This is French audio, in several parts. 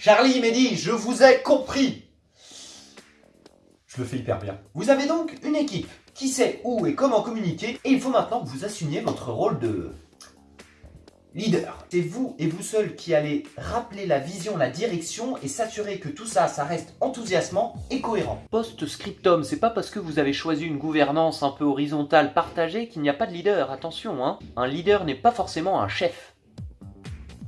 Charlie, Mehdi, je vous ai compris Je le fais hyper bien. Vous avez donc une équipe qui sait où et comment communiquer, et il faut maintenant que vous assumiez votre rôle de leader. C'est vous et vous seul qui allez rappeler la vision, la direction et s'assurer que tout ça, ça reste enthousiasmant et cohérent. Post-scriptum, c'est pas parce que vous avez choisi une gouvernance un peu horizontale partagée qu'il n'y a pas de leader, attention hein. Un leader n'est pas forcément un chef.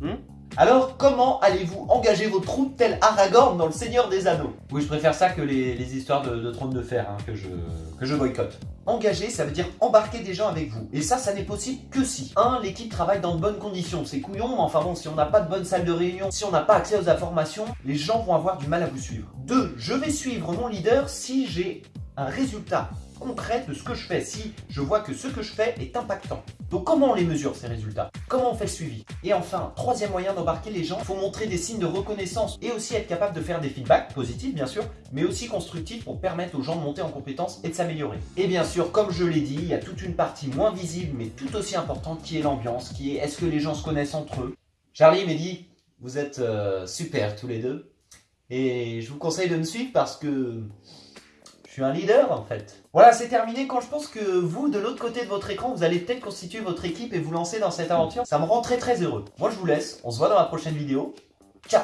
Hmm? Alors, comment allez-vous engager vos troupes tel Aragorn dans Le Seigneur des Anneaux? Oui, je préfère ça que les, histoires de, trône de fer hein, que, je, que je boycotte. Engager, ça veut dire embarquer des gens avec vous. Et ça, ça n'est possible que si 1. L'équipe travaille dans de bonnes conditions. C'est couillon, mais enfin bon, si on n'a pas de bonne salle de réunion, si on n'a pas accès aux informations, les gens vont avoir du mal à vous suivre. 2. Je vais suivre mon leader si j'ai un résultat concret de ce que je fais, si je vois que ce que je fais est impactant. Donc comment on les mesure ces résultats? Comment on fait le suivi? Et enfin, troisième moyen d'embarquer les gens, il faut montrer des signes de reconnaissance et aussi être capable de faire des feedbacks, positifs bien sûr, mais aussi constructifs pour permettre aux gens de monter en compétences et de s'améliorer. Et bien sûr, comme je l'ai dit, il y a toute une partie moins visible mais tout aussi importante qui est l'ambiance, qui est est-ce que les gens se connaissent entre eux? Charlie, Mehdi, vous êtes euh, super tous les deux. Et je vous conseille de me suivre parce que je suis un leader en fait. Voilà, c'est terminé. Quand je pense que vous, de l'autre côté de votre écran, vous allez peut-être constituer votre équipe et vous lancer dans cette aventure, ça me rend très très heureux. Moi, je vous laisse. On se voit dans la prochaine vidéo. Ciao